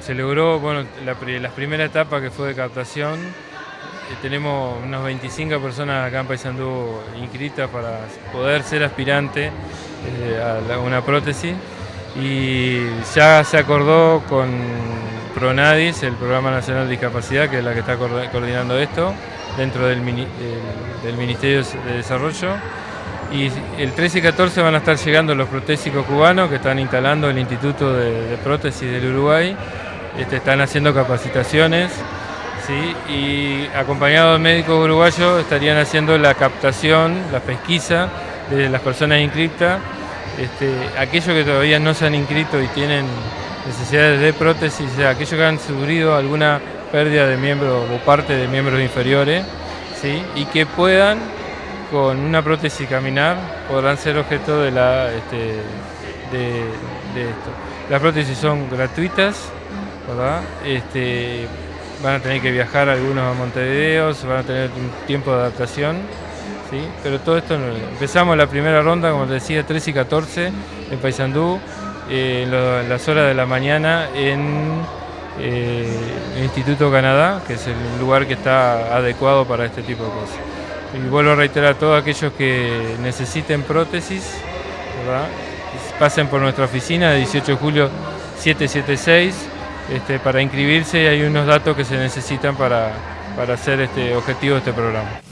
Se logró bueno, la, primera etapa que fue de captación. Eh, tenemos unas 25 personas acá en Paysandú inscritas para poder ser aspirante eh, a una prótesis y ya se acordó con PRONADIS, el Programa Nacional de Discapacidad, que es la que está coordinando esto, dentro del Ministerio de Desarrollo. Y el 13 y 14 van a estar llegando los protésicos cubanos que están instalando el Instituto de, Prótesis del Uruguay. Este, están haciendo capacitaciones y acompañados de médicos uruguayos estarían haciendo la captación, la pesquisa de las personas inscritas. Este, aquellos que todavía no se han inscrito y tienen necesidades de prótesis, aquellos que han sufrido alguna pérdida de miembros o parte de miembros inferiores y que puedan con una prótesis caminar podrán ser objeto de, la, este, de, esto. Las prótesis son gratuitas, Este, van a tener que viajar algunos a Montevideo, van a tener un tiempo de adaptación, ¿sí? pero todo esto, empezamos la primera ronda, como te decía, 3 y 14 en Paysandú, eh, las horas de la mañana en eh, el Instituto Canadá, que es el lugar que está adecuado para este tipo de cosas. Y vuelvo a reiterar a todos aquellos que necesiten prótesis, pasen por nuestra oficina de 18 de julio 776 este, para inscribirse y hay unos datos que se necesitan para, para hacer este objetivo de este programa.